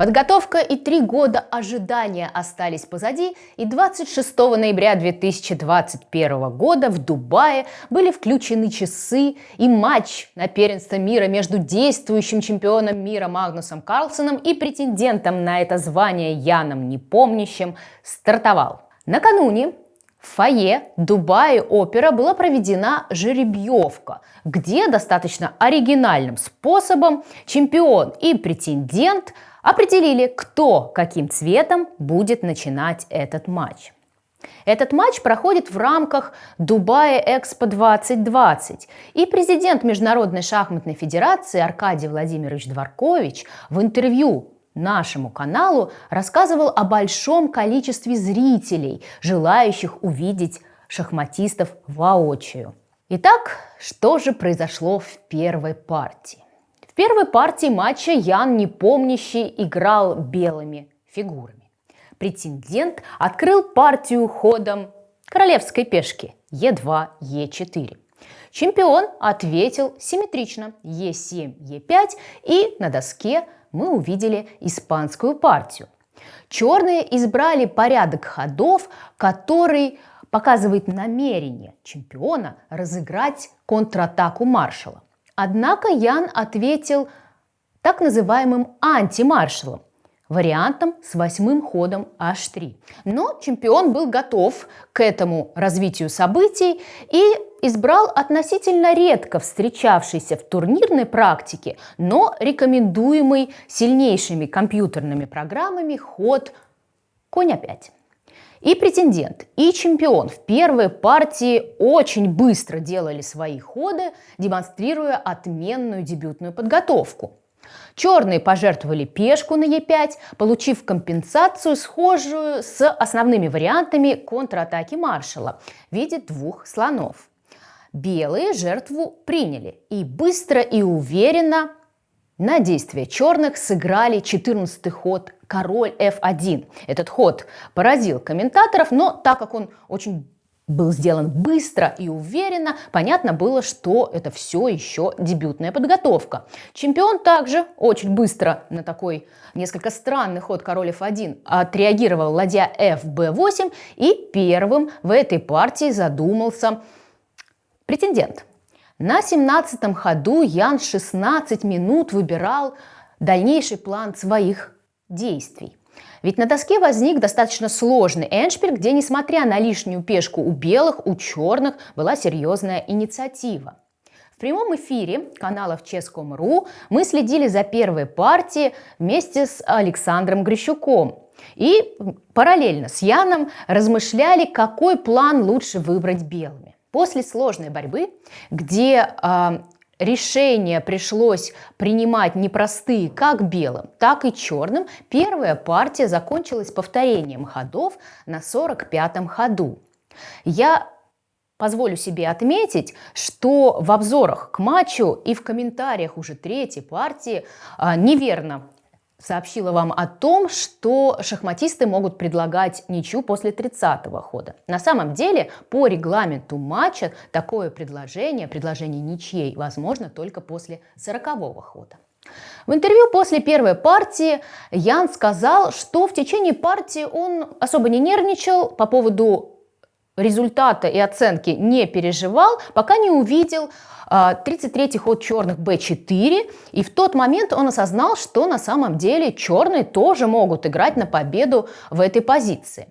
Подготовка и три года ожидания остались позади, и 26 ноября 2021 года в Дубае были включены часы и матч на первенство мира между действующим чемпионом мира Магнусом Карлсоном и претендентом на это звание Яном Непомнящим стартовал. Накануне в фойе Дубае Опера была проведена жеребьевка, где достаточно оригинальным способом чемпион и претендент – определили, кто каким цветом будет начинать этот матч. Этот матч проходит в рамках Дубая Экспо 2020. И президент Международной шахматной федерации Аркадий Владимирович Дворкович в интервью нашему каналу рассказывал о большом количестве зрителей, желающих увидеть шахматистов воочию. Итак, что же произошло в первой партии? В первой партии матча Ян Непомнящий играл белыми фигурами. Претендент открыл партию ходом королевской пешки Е2, Е4. Чемпион ответил симметрично Е7, Е5 и на доске мы увидели испанскую партию. Черные избрали порядок ходов, который показывает намерение чемпиона разыграть контратаку маршала. Однако Ян ответил так называемым антимаршалом, вариантом с восьмым ходом h3. Но чемпион был готов к этому развитию событий и избрал относительно редко встречавшийся в турнирной практике, но рекомендуемый сильнейшими компьютерными программами ход конь опять. И претендент, и чемпион в первой партии очень быстро делали свои ходы, демонстрируя отменную дебютную подготовку. Черные пожертвовали пешку на Е5, получив компенсацию, схожую с основными вариантами контратаки маршала в виде двух слонов. Белые жертву приняли и быстро и уверенно на действие черных сыграли 14 ход король f1. Этот ход поразил комментаторов, но так как он очень был сделан быстро и уверенно, понятно было, что это все еще дебютная подготовка. Чемпион также очень быстро на такой несколько странный ход король f1 отреагировал ладья fb8 и первым в этой партии задумался претендент – на 17-м ходу Ян 16 минут выбирал дальнейший план своих действий. Ведь на доске возник достаточно сложный эншпиль, где, несмотря на лишнюю пешку у белых, у черных была серьезная инициатива. В прямом эфире каналов Ческом.ру мы следили за первой партией вместе с Александром Грищуком. И параллельно с Яном размышляли, какой план лучше выбрать белыми. После сложной борьбы, где э, решения пришлось принимать непростые как белым, так и черным, первая партия закончилась повторением ходов на 45-м ходу. Я позволю себе отметить, что в обзорах к матчу и в комментариях уже третьей партии э, неверно сообщила вам о том, что шахматисты могут предлагать ничью после 30-го хода. На самом деле, по регламенту матча такое предложение, предложение ничьей, возможно только после 40-го хода. В интервью после первой партии Ян сказал, что в течение партии он особо не нервничал по поводу результата и оценки не переживал, пока не увидел 33-й а, ход черных b4, и в тот момент он осознал, что на самом деле черные тоже могут играть на победу в этой позиции.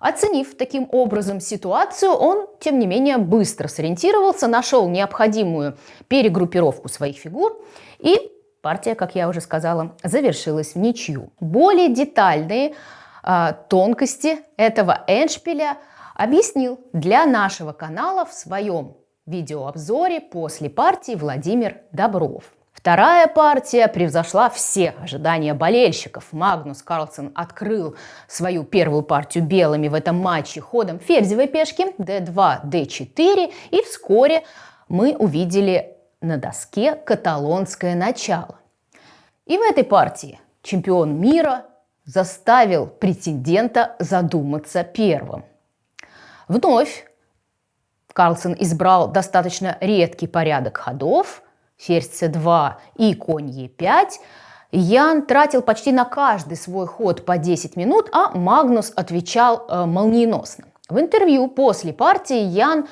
Оценив таким образом ситуацию, он, тем не менее, быстро сориентировался, нашел необходимую перегруппировку своих фигур и партия, как я уже сказала, завершилась в ничью. Более детальные э, тонкости этого эндшпиля объяснил для нашего канала в своем видеообзоре после партии Владимир Добров. Вторая партия превзошла все ожидания болельщиков. Магнус Карлсон открыл свою первую партию белыми в этом матче ходом ферзевой пешки d2, d4 и вскоре мы увидели на доске каталонское начало. И в этой партии чемпион мира заставил претендента задуматься первым. Вновь. Карлсон избрал достаточно редкий порядок ходов, ферзь c2 и конь e5, Ян тратил почти на каждый свой ход по 10 минут, а Магнус отвечал э, молниеносно. В интервью после партии Ян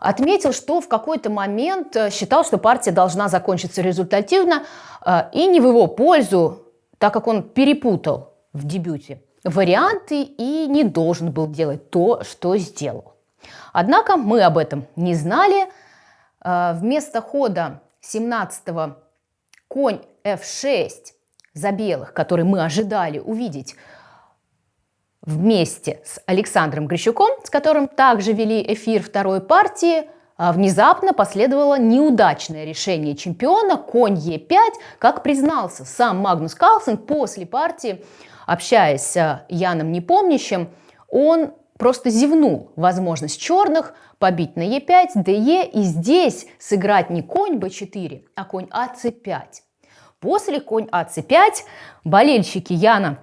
отметил, что в какой-то момент э, считал, что партия должна закончиться результативно э, и не в его пользу, так как он перепутал в дебюте варианты и не должен был делать то, что сделал. Однако мы об этом не знали. Э, вместо хода 17-го конь f6 за белых, который мы ожидали увидеть вместе с Александром Грищуком, с которым также вели эфир второй партии, а внезапно последовало неудачное решение чемпиона конь Е5, как признался сам Магнус Карлсен после партии, общаясь с Яном Непомнящим, он просто зевнул возможность черных побить на Е5, ДЕ и здесь сыграть не конь Б4, а конь АЦ5. После конь АЦ5 болельщики Яна,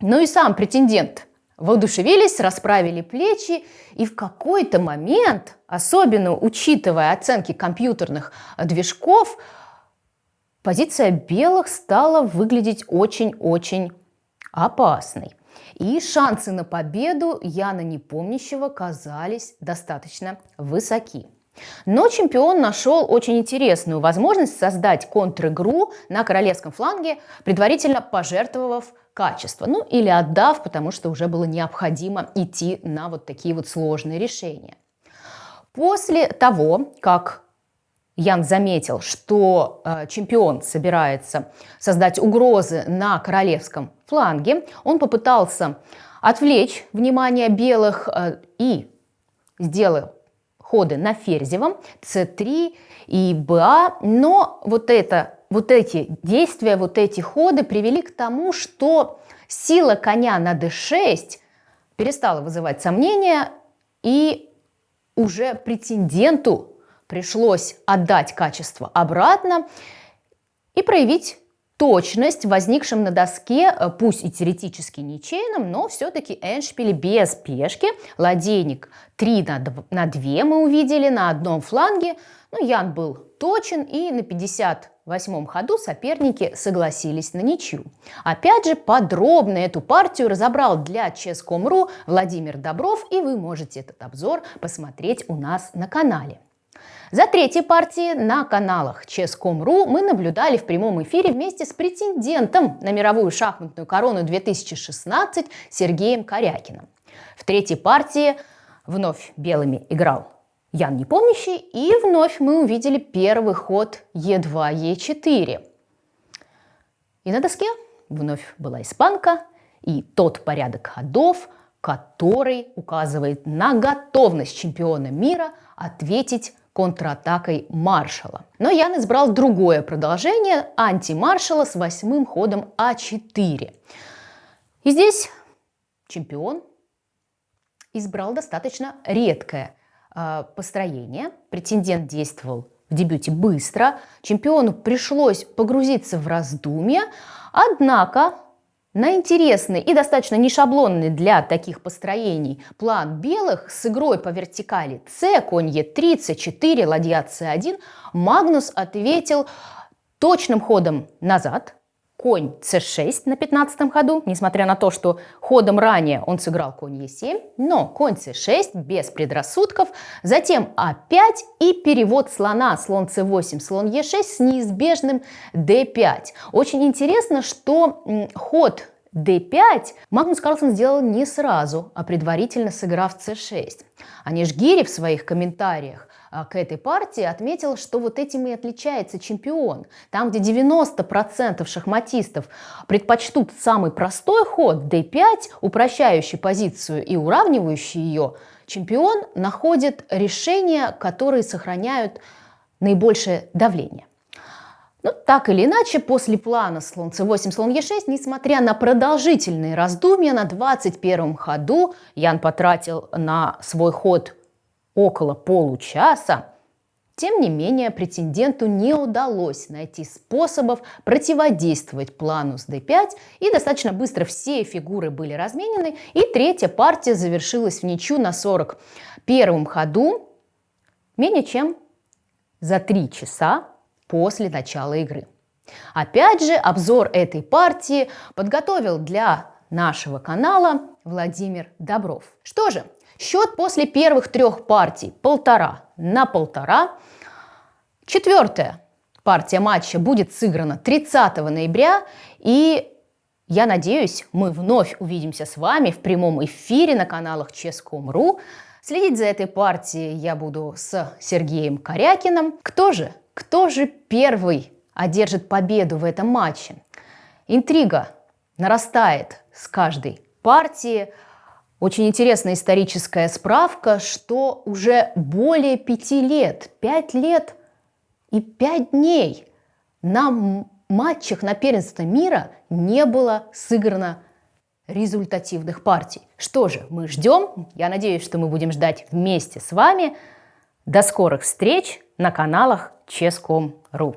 ну и сам претендент, воодушевились, расправили плечи, и в какой-то момент, особенно учитывая оценки компьютерных движков, позиция белых стала выглядеть очень-очень опасной. И шансы на победу Яна Непомнящего казались достаточно высоки. Но чемпион нашел очень интересную возможность создать контр-игру на королевском фланге, предварительно пожертвовав качество, ну или отдав, потому что уже было необходимо идти на вот такие вот сложные решения. После того, как Ян заметил, что э, чемпион собирается создать угрозы на королевском фланге, он попытался отвлечь внимание белых э, и сделал ходы на ферзевом, c3 и ba, но вот, это, вот эти действия, вот эти ходы привели к тому, что сила коня на d6 перестала вызывать сомнения, и уже претенденту пришлось отдать качество обратно и проявить точность возникшим на доске, э, пусть и теоретически ничейным, но все-таки эндшпиле без пешки. Ладейник 3 на 2, на 2 мы увидели на одном фланге. Ну, Ян был точен и на 58-м ходу соперники согласились на ничью. Опять же, подробно эту партию разобрал для Chess.com.ru Владимир Добров, и вы можете этот обзор посмотреть у нас на канале. За третьей партией на каналах Chess.com.ru мы наблюдали в прямом эфире вместе с претендентом на мировую шахматную корону 2016 Сергеем Корякиным. В третьей партии вновь белыми играл Ян Непомнящий, и вновь мы увидели первый ход Е2, Е4. И на доске вновь была испанка, и тот порядок ходов, который указывает на готовность чемпиона мира ответить контратакой маршала. Но Ян избрал другое продолжение антимаршала с восьмым ходом А4. И здесь чемпион избрал достаточно редкое э, построение. Претендент действовал в дебюте быстро. Чемпиону пришлось погрузиться в раздумья. Однако на интересный и достаточно нешаблонный для таких построений план белых с игрой по вертикали С, конь Е3, С4, ладья С1 Магнус ответил точным ходом назад, конь c6 на 15 ходу, несмотря на то, что ходом ранее он сыграл конь e7, но конь c6 без предрассудков, затем a5 и перевод слона, слон c8, слон e6 с неизбежным d5. Очень интересно, что ход d5 Магнус Карлсон сделал не сразу, а предварительно сыграв c6. Аниш Гири в своих комментариях а, к этой партии отметил, что вот этим и отличается чемпион. Там, где 90% шахматистов предпочтут самый простой ход d5, упрощающий позицию и уравнивающий ее, чемпион находит решения, которые сохраняют наибольшее давление. Но так или иначе, после плана слон c8, слон e6, несмотря на продолжительные раздумья, на 21 ходу Ян потратил на свой ход около получаса, тем не менее, претенденту не удалось найти способов противодействовать плану с d5, и достаточно быстро все фигуры были разменены, и третья партия завершилась в ничью на 41 ходу, менее чем за 3 часа после начала игры. Опять же, обзор этой партии подготовил для нашего канала Владимир Добров. Что же, счет после первых трех партий полтора на полтора. Четвертая партия матча будет сыграна 30 ноября и я надеюсь, мы вновь увидимся с вами в прямом эфире на каналах Ческом.ру. Следить за этой партией я буду с Сергеем Корякиным. Кто же, кто же первый одержит победу в этом матче? Интрига нарастает с каждой партии. Очень интересная историческая справка, что уже более пяти лет, пять лет и пять дней на матчах на первенство мира не было сыграно результативных партий. Что же, мы ждем. Я надеюсь, что мы будем ждать вместе с вами. До скорых встреч на каналах Ческом.ру.